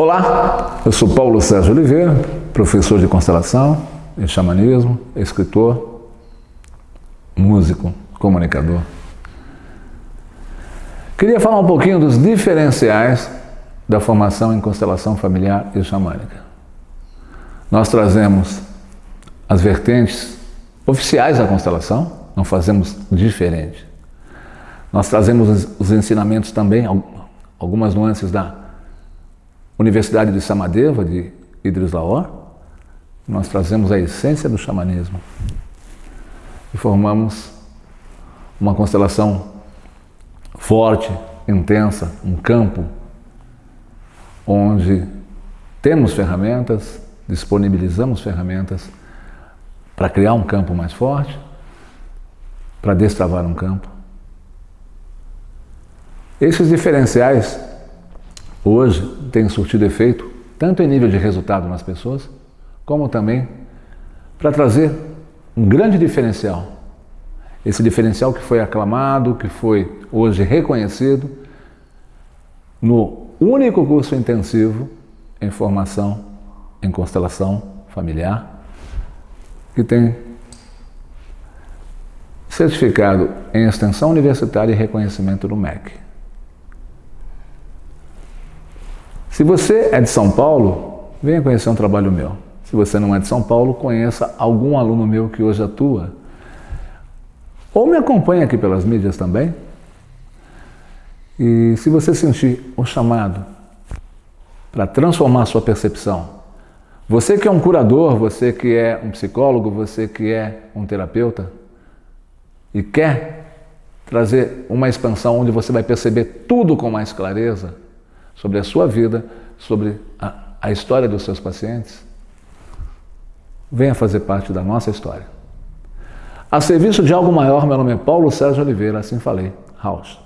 Olá, eu sou Paulo Sérgio Oliveira, professor de constelação e xamanismo, escritor, músico, comunicador. Queria falar um pouquinho dos diferenciais da formação em constelação familiar e xamânica. Nós trazemos as vertentes oficiais da constelação, não fazemos diferente. Nós trazemos os ensinamentos também, algumas nuances da Universidade de Samadeva, de Idris Lahore, nós trazemos a essência do xamanismo e formamos uma constelação forte, intensa, um campo onde temos ferramentas, disponibilizamos ferramentas para criar um campo mais forte, para destravar um campo. Esses diferenciais hoje tem surtido efeito, tanto em nível de resultado nas pessoas, como também para trazer um grande diferencial. Esse diferencial que foi aclamado, que foi hoje reconhecido no único curso intensivo em formação em constelação familiar, que tem certificado em extensão universitária e reconhecimento do MEC. Se você é de São Paulo, venha conhecer um trabalho meu. Se você não é de São Paulo, conheça algum aluno meu que hoje atua. Ou me acompanhe aqui pelas mídias também. E se você sentir o chamado para transformar sua percepção, você que é um curador, você que é um psicólogo, você que é um terapeuta e quer trazer uma expansão onde você vai perceber tudo com mais clareza, sobre a sua vida, sobre a, a história dos seus pacientes, venha fazer parte da nossa história. A serviço de algo maior, meu nome é Paulo Sérgio Oliveira, assim falei, House.